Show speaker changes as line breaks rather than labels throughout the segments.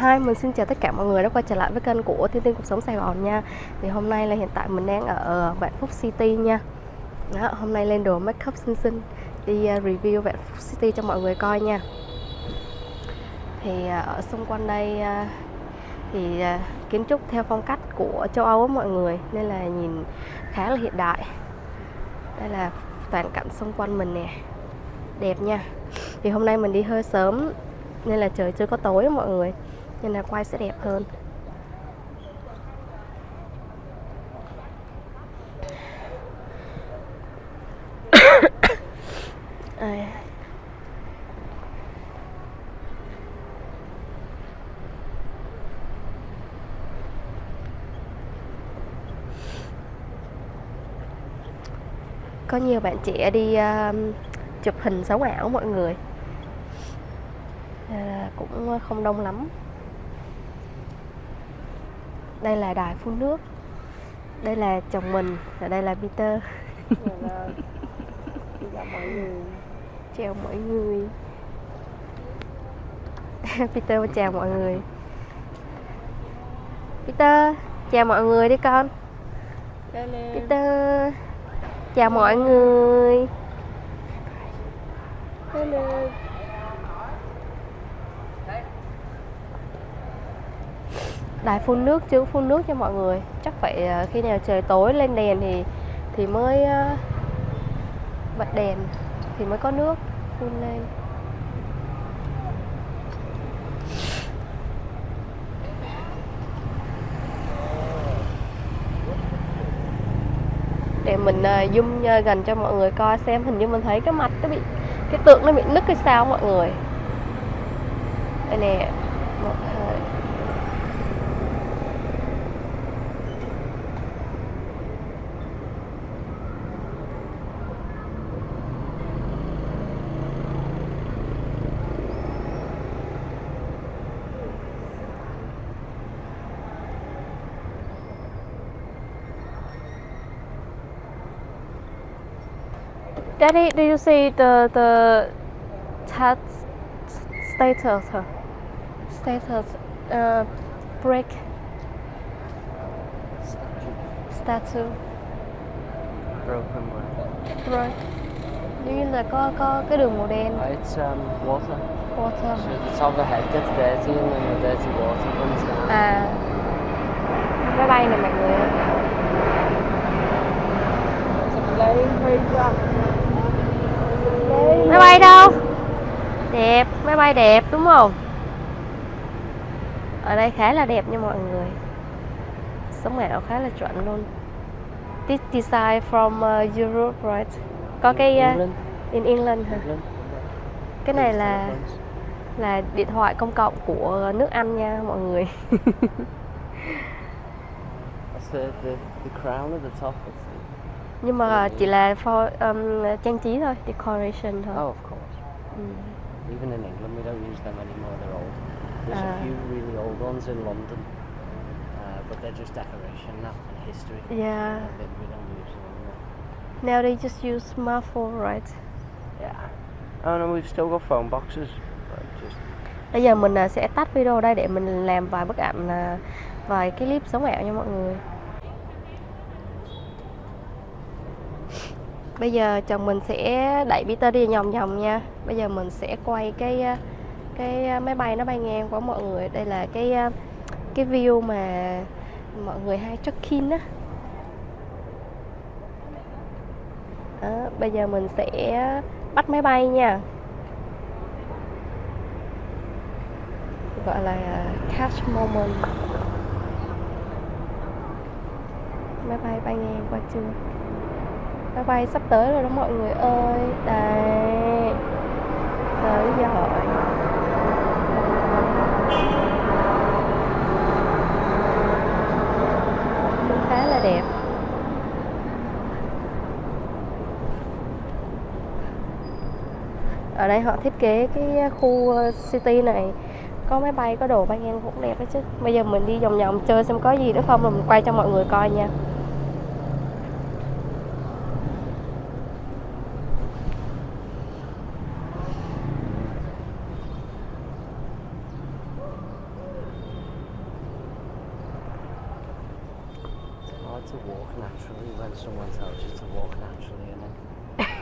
Hi, mình xin chào tất cả mọi người đã quay trở lại với kênh của Thiên Tiên Cuộc Sống Sài Gòn nha. Thì hôm nay là hiện tại mình đang ở Vạn Phúc City nha. Đó, Hôm nay lên đồ make up xinh xinh Đi ờ, review Vạn Phúc City cho mọi người coi nha. Thì ờ, ở xung quanh đây ờ, thì kiến trúc theo phong cách của châu Âu á mọi người Nên là nhìn khá là hiện đại. Đây là toàn cảnh xung quanh mình nè. Đẹp nha. Thì hôm nay mình đi hơi sớm nên là trời chưa có tối mọi người nên là quay sẽ đẹp hơn. À. có nhiều bạn trẻ đi uh, chụp hình sống ảo mọi người. À, cũng không đông lắm đây là đài phun nước. Đây là chồng mình và đây là Peter. Chào mọi người. Chào mọi người. Peter chào mọi người. Peter chào mọi người đi con. Peter chào mọi người. Hello. Đài phun nước, chứ phun nước cho mọi người. Chắc phải à, khi nào trời tối lên đèn thì thì mới à, bật đèn, thì mới có nước phun lên. Để mình à, zoom gần cho mọi người coi xem, hình như mình thấy cái mặt nó bị, cái tượng nó bị nứt hay sao mọi người. Đây nè một hai Daddy, do you see the the tat status? Status uh, break. Statue.
Broken where?
rồi giống như là có có cái đường màu đen.
It's um, water.
water.
So the head gets dirty and then the dirty water runs down.
à. Máy bay này mọi người. Máy bay đâu? Đẹp máy bay đẹp đúng không? Ở đây khá là đẹp nha mọi người. Sống ảo khá là chuẩn luôn. This design from uh, Europe right? Có cái uh, in England hả? Cái này là là điện thoại công cộng của nước Anh nha mọi người.
The, the, the crown at the top.
Nhưng mà chỉ là for um, trang trí thôi decoration thôi
oh, of course.
ừ.
Even in England, we don't use them anymore. They're old. There's
Ah.
a few really old ones in London, uh, but they're just decoration now and history.
yeah
Uh, they- we don't use them anymore.
now they just use smartphone right
Yeah. Oh no, we've still got phone boxes. But just
bây giờ mình à, sẽ tắt video đây để mình làm vài bức ảnh à, vài cái clip sống ảo nha mọi người bây giờ chồng mình sẽ đẩy Peter đi nhòm nhòm nha. Bây giờ mình sẽ quay cái ờ, cái ờ, máy bay nó bay ngang qua mọi người. Đây là cái ờ, cái view mà mọi người hay check in á. Đó, bây giờ mình sẽ bắt máy bay nha. Gọi là catch moment. Máy bay bay ngang qua chưa? Máy bay sắp tới rồi đó mọi người ơi. Đây tới rồi cũng khá là đẹp. Ở đây họ thiết kế cái khu ờ, city này. Có máy bay, có đồ bay ngang cũng đẹp đấy chứ. Bây giờ mình đi vòng vòng chơi xem có gì nữa không, rồi mình quay cho mọi người coi nha.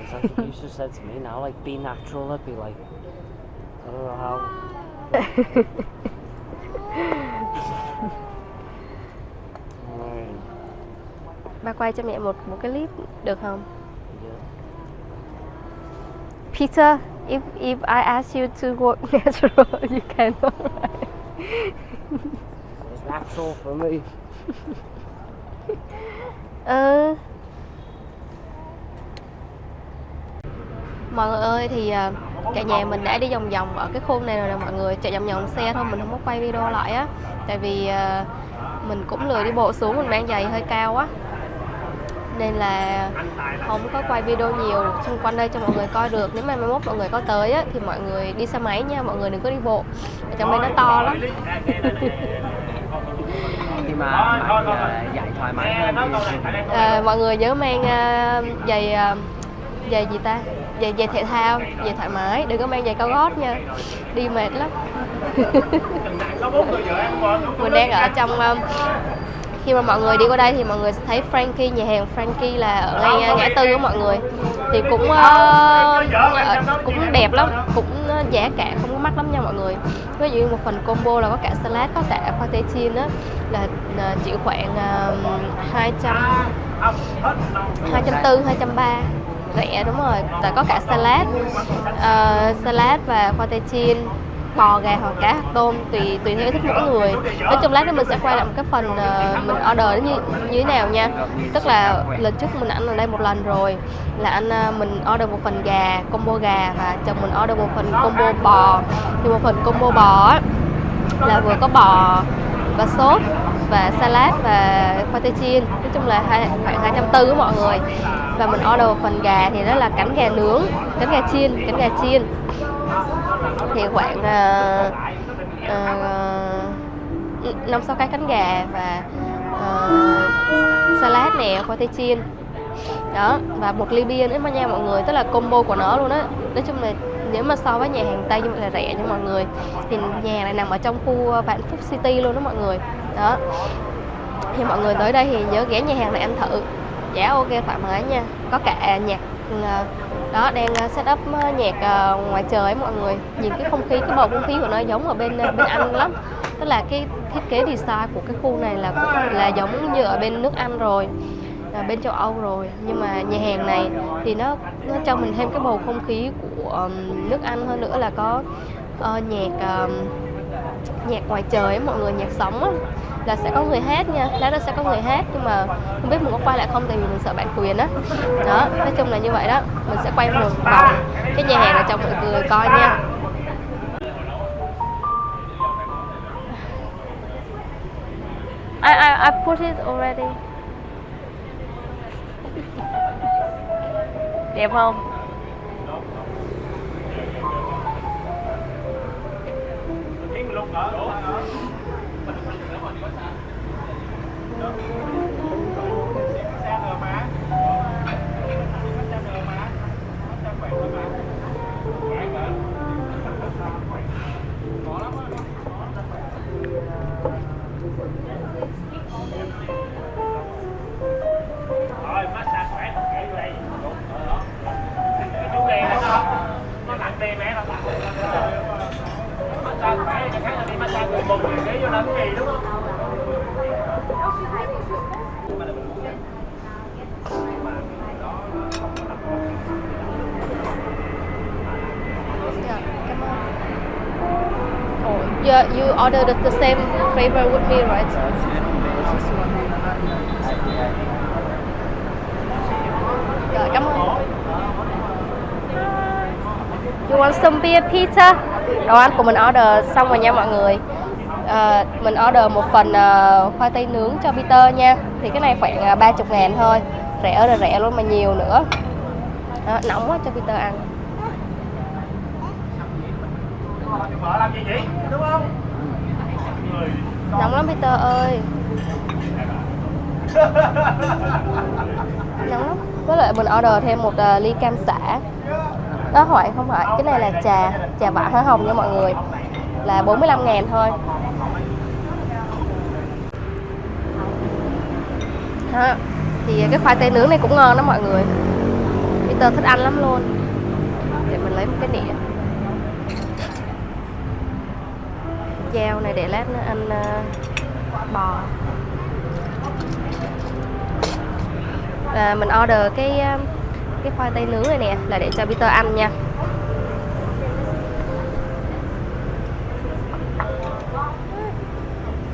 It's like if you just said to me now, like be natural, I'd be like, I don't know how.
Ba quay cho mẹ một một cái clip được không
yeah.
Peter if if I ask you to work natural you cannot right?
It's natural for me.
ừ mọi người ơi thì à, cả nhà mình đã đi vòng vòng ở cái khu này rồi nè mọi người. Chạy vòng vòng xe thôi mình không có quay video lại á. Tại vì à, mình cũng lười đi bộ xuống mình mang giày hơi cao á. Nên là không có quay video nhiều xung quanh đây cho mọi người coi được. Nếu mà mai mốt mọi người có tới á thì mọi người đi xe máy nha mọi người đừng có đi bộ. Ở trong đây nó to lắm.
Mà bạn dạy thoải mái hơn thì
à, mọi người nhớ mang à, giày à, giày gì ta giày giày thể thao giày thoải mái đừng có mang giày cao gót nha. Đi mệt lắm. Mình đang ở trong um, khi mà mọi người đi qua đây thì mọi người sẽ thấy Frankie nhà hàng Frankie là ở ngay uh, ngã tư của mọi người. Thì cũng uh, ờ, cũng đẹp lắm cũng uh, giá cả không có mắc lắm nha mọi người. Ví dụ như một phần combo là có cả salad có cả khoai tây chiên á là uh, chỉ khoảng uh, 200 240 230 rẻ đúng rồi. Tại có cả salad. Uh, salad và khoai tây chiên bò gà hoặc cá hoặc tôm tùy tùy theo thích mỗi người. Nói chung lát nữa mình sẽ quay lại một cái phần uh, mình order như như thế nào nha. Tức là lần trước mình ăn ở đây một lần rồi là anh uh, mình order một phần gà combo gà và chồng mình order một phần combo bò. Thì một phần combo bò là vừa có bò và sốt và salad và khoai tây chiên nói chung là hai, khoảng 240 của mọi người. Và mình order một phần gà thì đó là cánh gà nướng cánh gà chiên cánh gà chiên. Thì khoảng uh, năm sáu cái cánh gà và uh, salad nè khoai tây chiên đó, và một ly bia nữa mà nha mọi người, tức là combo của nó luôn á. Nói chung là nếu mà so với nhà hàng tây như vậy là rẻ nha mọi người. Thì nhà này nằm ở trong khu ờ, vạn phúc city luôn đó mọi người. Đó. Thì mọi người tới đây thì nhớ ghé nhà hàng này ăn thử. Giá ok, thoải mái nha. Có cả à, nhạc ừ, ờ, đó, đang ờ, set up nhạc ngoài trời ấy mọi người. Nhìn cái không khí, cái bầu không khí của nó giống ở bên bên Anh lắm. Tức là cái thiết kế design của cái khu này là là giống như ở bên nước Anh rồi bên châu Âu rồi. Nhưng mà nhà hàng này thì nó nó cho mình thêm cái bầu không khí của nước Anh hơn nữa là có uh, nhạc ờm, nhạc ngoài trời ấy, mọi người nhạc sống á là sẽ có người hát nha lát đó sẽ có người hát. Nhưng mà không biết mình có quay lại không tại vì mình sợ bản quyền á. Đó nói chung là như vậy đó. Mình sẽ quay một vòng cái nhà hàng này cho mọi người coi nha. I, I, I put it already. Đẹp không?
Rồi,
Yeah, you, you ordered the same flavor with me, right? Rồi, cảm ơn. You want some beer pizza? Đồ ăn của mình order xong rồi nha mọi người. Ờ, mình order một phần uh, khoai tây nướng cho Peter nha. Thì cái này khoảng à, uh, 30 ngàn thôi. Rẻ rồi là rẻ luôn mà nhiều nữa. Đó, nóng quá cho Peter ăn.
Vợ làm gì vậy? Đúng không?
Nóng lắm Peter ơi Nóng lắm Với lại mình order thêm một ờ, ly cam xả Đó hỏi không phải Cái này là trà Trà vả hoa hồng nha mọi người Là 45 ngàn thôi đó. thì cái khoai tây nướng này cũng ngon đó mọi người Peter thích ăn lắm luôn để mình lấy một cái nĩa dao này để lát nữa ăn uh, ờ, bò. À, mình order cái ờ, cái khoai tây nướng này nè là để cho Peter ăn nha.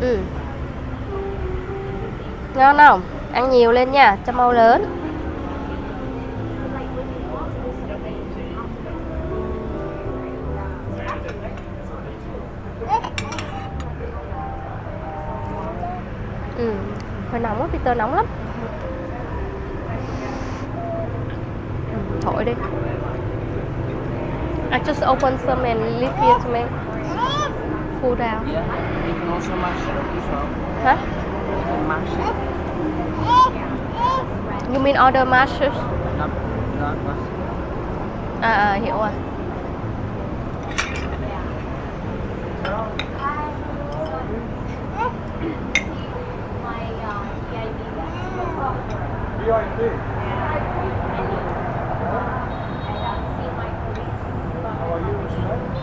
Ừ. Ngon không? Ăn nhiều lên nha cho mau lớn. Hơi nóng lắm thổi đi I just open some and leave here to make cool down
Yeah. You can also mash it up as well.
hả
You can mash it.
you mean order masters
Not, not mash
à, à hiểu rồi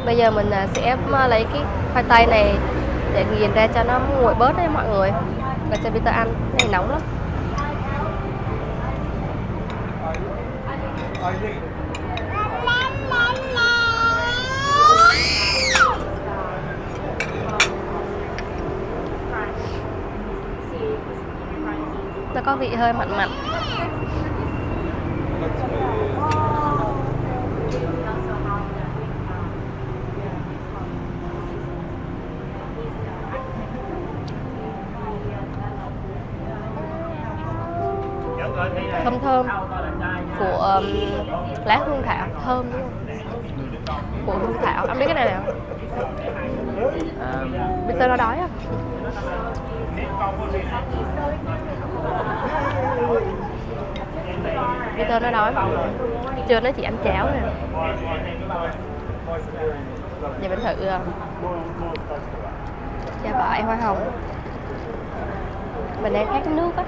bây giờ mình à, sẽ à, lấy cái khoai tây này để nghiền ra cho nó nguội bớt đấy mọi người. Và cho Peter ăn, cái này nóng lắm. Có vị hơi mặn mặn. Thơm thơm của um, lá hương thảo thơm đúng không? Của hương thảo. Anh biết cái này nào?
Bây
giờ nó đói à? Peter nó đói. Mọi chưa nó chỉ ăn cháo nè giờ mình thử uh, bại hoa hồng. Mình đang khát nước á.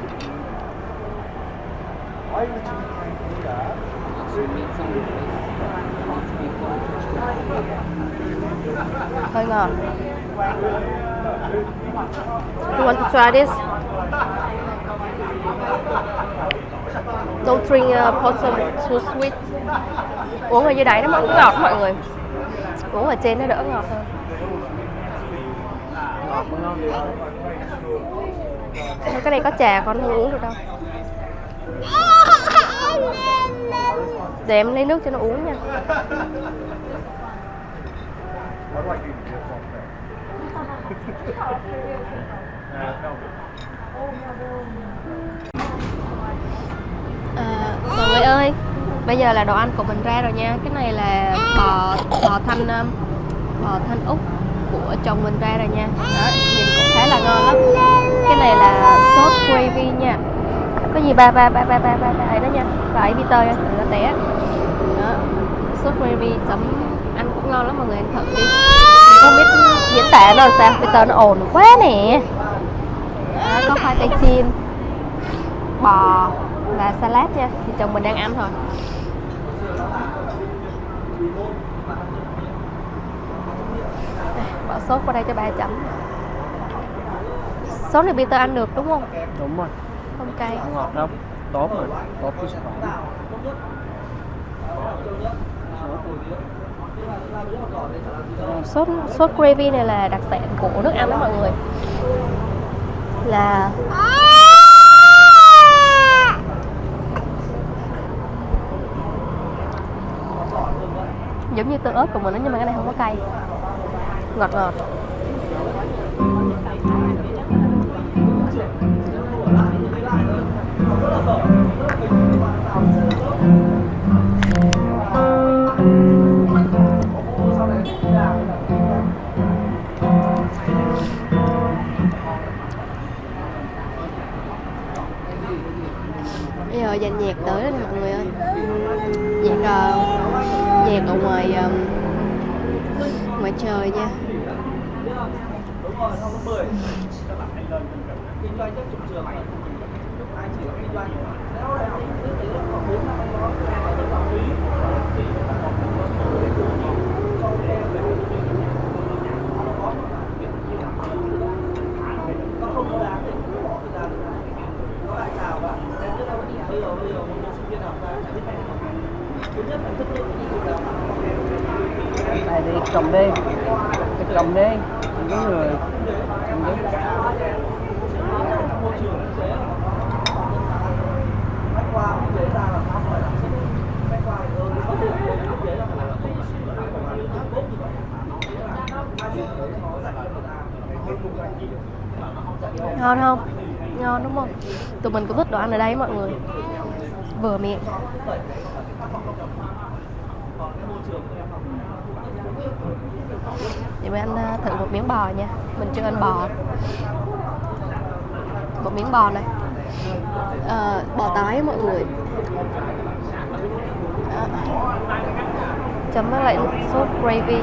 Hơi ngọt. You want to try this? Don't drink uh, potion too sweet. Uống ở dưới đáy nó vẫn ngọt mọi người. Uống ở trên nó đỡ ngọt hơn. Cái này có trà con không uống được đâu. Để em lấy nước cho nó uống nha. À, mọi người ơi, bây giờ là đồ ăn của mình ra rồi nha. Cái này là bò bò thanh um, bò thanh úc của chồng mình ra rồi nha. Đó, nhìn cũng khá là ngon lắm. Cái này là sốt gravy nha. Có gì ba ba ba ba ba ba ba đó nha. Và ấy Peter nha, đừng có té. Đó. Sốt gravy chấm ăn cũng ngon lắm mọi người ăn thử đi. Không biết diễn tả nó làm sao. Peter nó ồn quá nè. Đó, có khoai tây chiên bò và salad nha thì chồng mình đang ăn thôi Đây, bỏ sốt qua đây cho ba chấm sốt này Peter ăn được đúng không
Đúng rồi.
không cay
Không ngọt đâu. Tốt mà. Tốt sức khỏe.
sốt sốt gravy này là đặc sản của nước Anh đó mọi người là giống như tương ớt của mình đó nhưng mà cái này không có cay ngọt ngọt Thank you. Dàn nhạc tới đó mọi người ơi. Nhạc ờ, nhạc ở ngoài ờ, ngoài trời nha.
Này thì cầm đi cái cầm đi những người cầm đi
ngon không? Ngon đúng không? Tụi mình cũng thích đồ ăn ở đây, mọi người? Vừa miệng Vậy mình ăn thử một miếng bò nha. Mình chưa ăn bò. Một miếng bò này. À, Bò tái mọi người. À, Chấm với lại sốt gravy.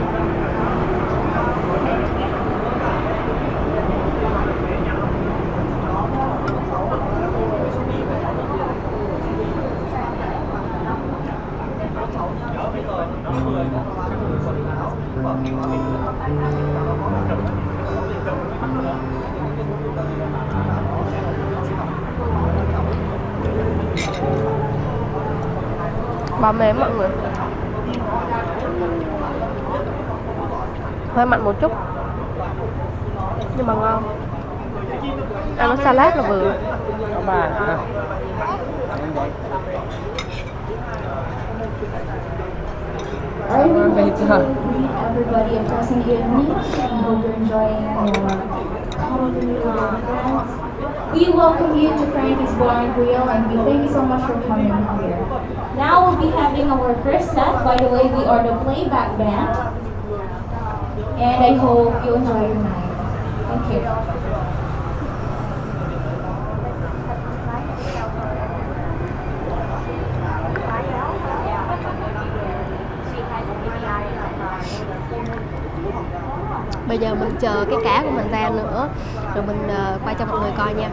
Bò mềm mọi người. Hơi mặn một chút. Nhưng mà ngon. Ăn nó salad là vừa.
Có
I
Wait,
want to greet everybody a pleasant evening. I hope you're enjoying your. We welcome you to Frankie's Bar and Grill and we thank you so much for coming here. Now we'll be having our first set. By the way, we are the playback band. And I hope you enjoy your night. Thank you.
Bây giờ mình chờ cái cá của mình ra nữa Rồi mình ờ, uh, quay cho mọi người coi nha.